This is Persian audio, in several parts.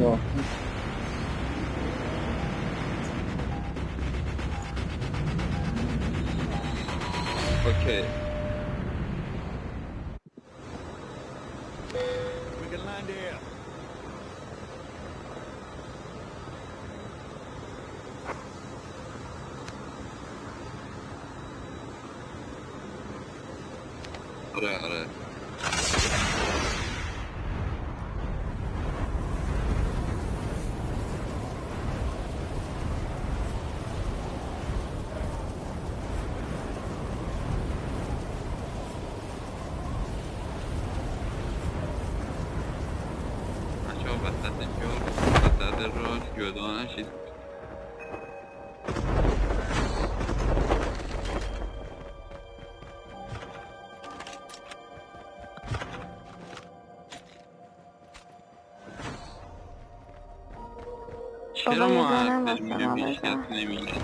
Ó. Ok. چرا ما میگیم ما هیچ کس. نمیگه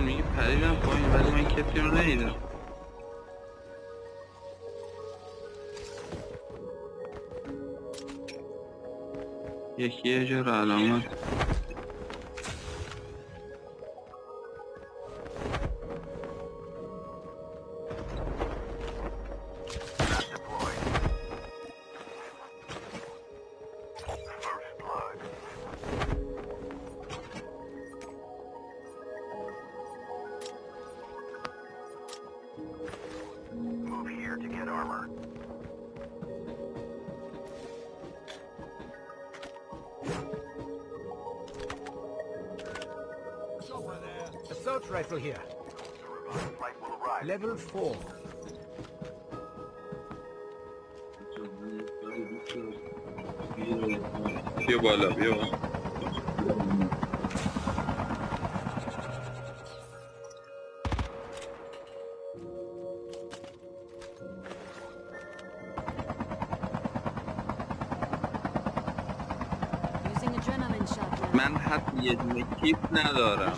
میگه پریدم پایین ولی من کسی رو ندیدم یکی یه جا رو علامت. rifle here. Flight will arrive. Level 4. بیا بالا بیا بالا Using adrenaline shot now. من حتی یه دونه کیت ندارم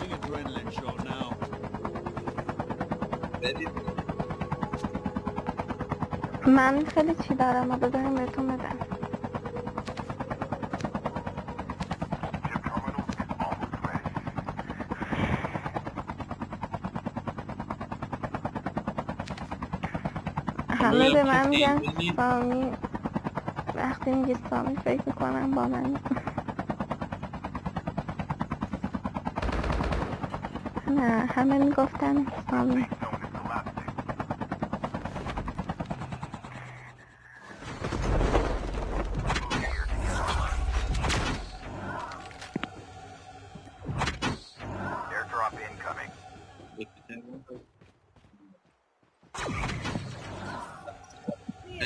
بدید. من خیلی چی دارم و بذاریم بهتون بدم همه به من میگن سامی. وقتی میگی سامی فکر می‌کنم با من. نه همه می‌گفتن سامی. Drop incoming.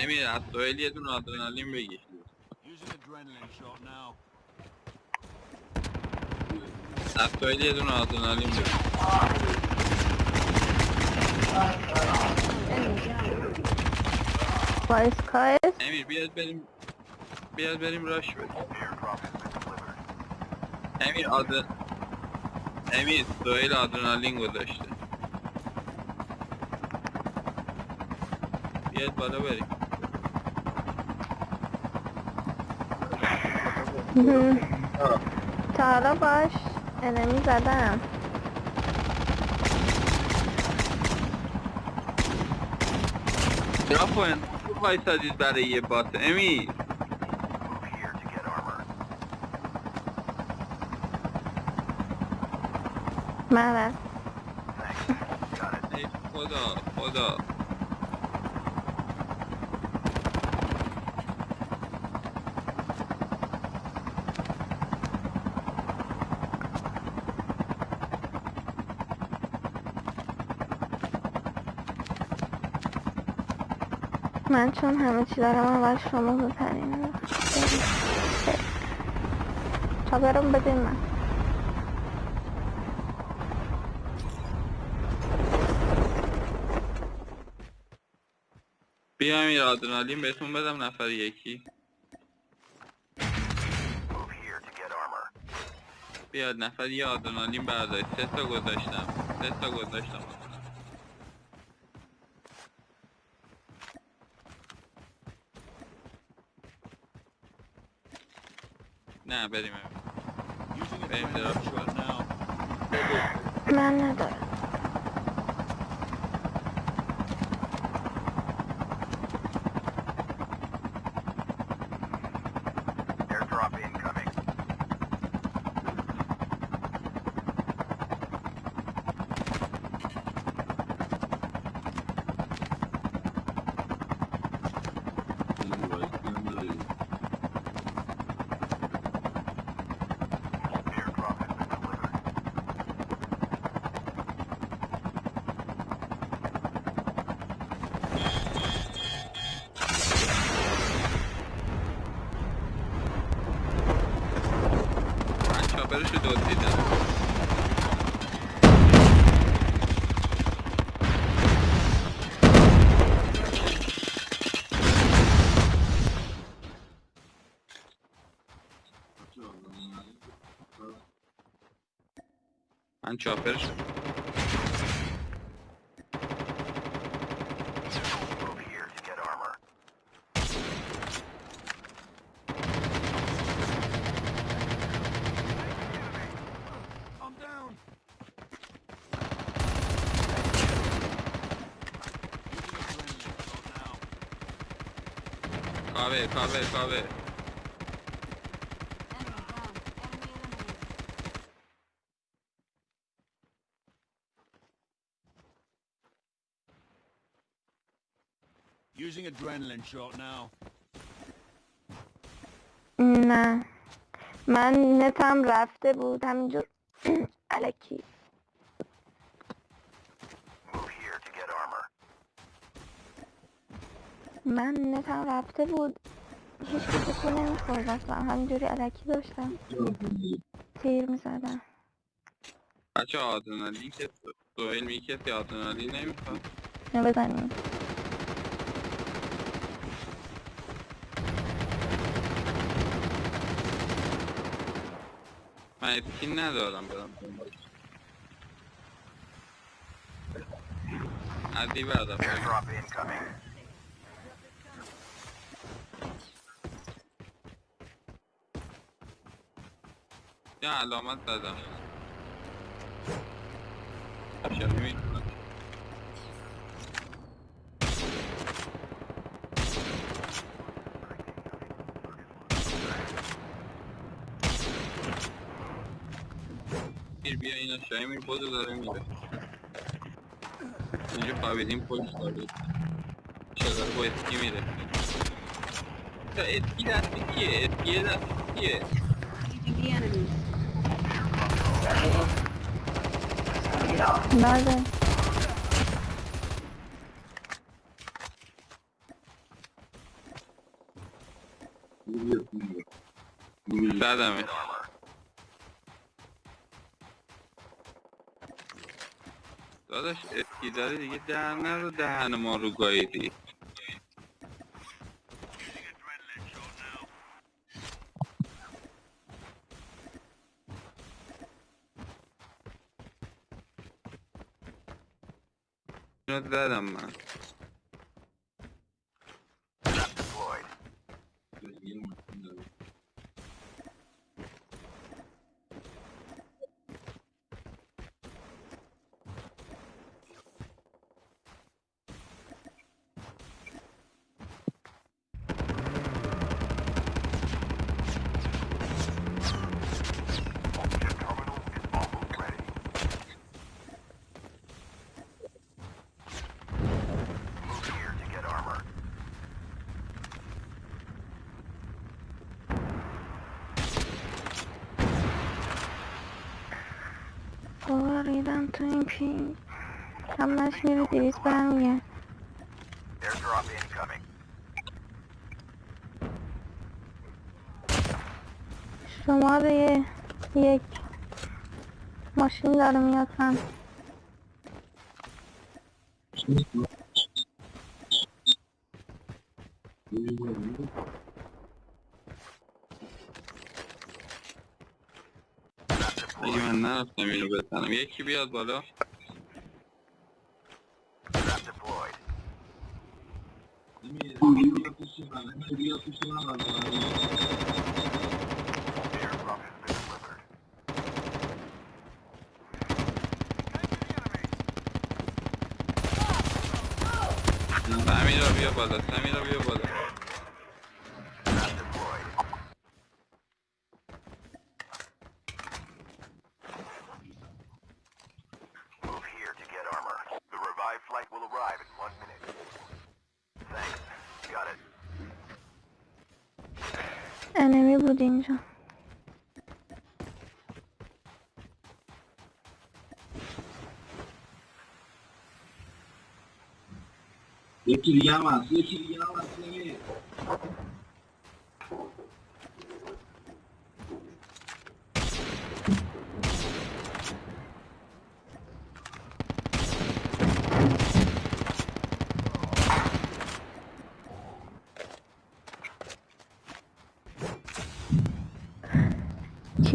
Emir hatta öyle dün adrenalin ve geçiyor. Using adrenaline shot now. Hatta öyle adrenalin ve. Kays kays. Emir biraz benim biraz benim rush ver. Emir adı آدر امیر سوهل آدرنالین گذاشته. بیاد بالا بریم. تا حالا باش انمی زدم. چرا پایین وایسادید برای یه بات. امیر. خدا خدا. من چون همه چی دارم اول شما بپرین تا برم بدین من. بیایم یه آدرنالین بهتون بدم نفر یکی. بیاد نفر یه آدرنالین بردارید. سه تا گذاشتم. سه تا گذاشتم. نه بریم. shot now. من ندارم. and chopper. Kahve, kahve, kahve. Using adrenaline shot now. نه. من نتم رفته بود. همینجور. علکی. من نتم رفته بود. هیچ کسی کو نمی‌خورد. اصلا همینجوری علکی داشتم. تیر می‌زدم. بچه آدرنالین که سوهل میگه کسی آدرنالین نمی‌خواد. نه بزنیم. اسکین ندارم برم. عدی incoming. یه علامت زدم چرا bir yayın aşağıya mı pozlarım gibi. Önce kahvedeyim polislerdi. Şakar bu etki miydi? Ya etki de etki, etkiye de etki. Nerede? Geliyor, geliyor. Nerede mi? داداش اسکی داره دیگه در نرو دهن ما رو گاییدی زدم من. worry, don't thinking. I'm not sure if it is yet. Airdrop incoming. Şomar ye, yek. Maşın yarım yatan. Thank you. اگه من نرفتم اینو بزنم. یکی بیاد بالا. سمیرا بیا بالا سمیرا بیا بالا. laranja. Eu queria, mas eu queria, mas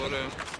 Sorry.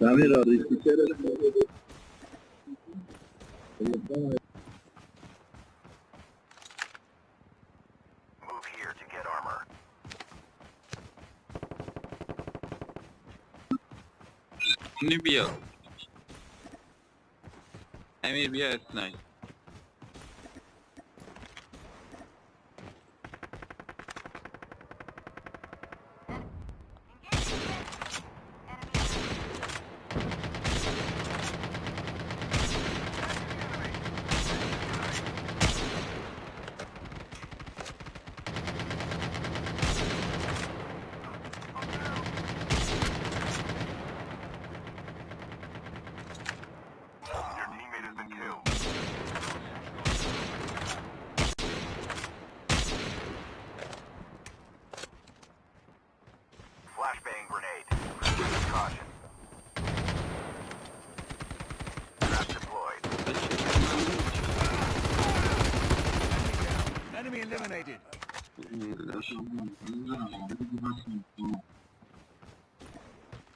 Samir abi içeri. Move here to get armor. Şimdi bir yıl.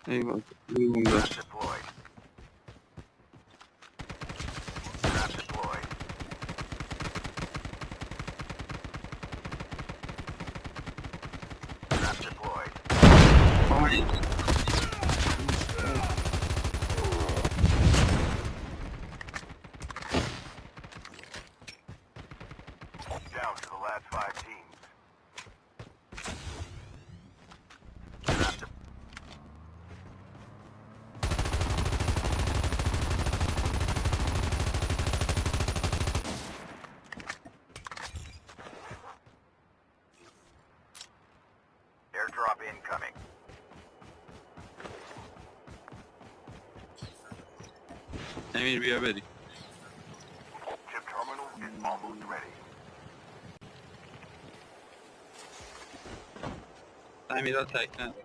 There you go. There you go. امیر بیا بریم تعمیرات تکنن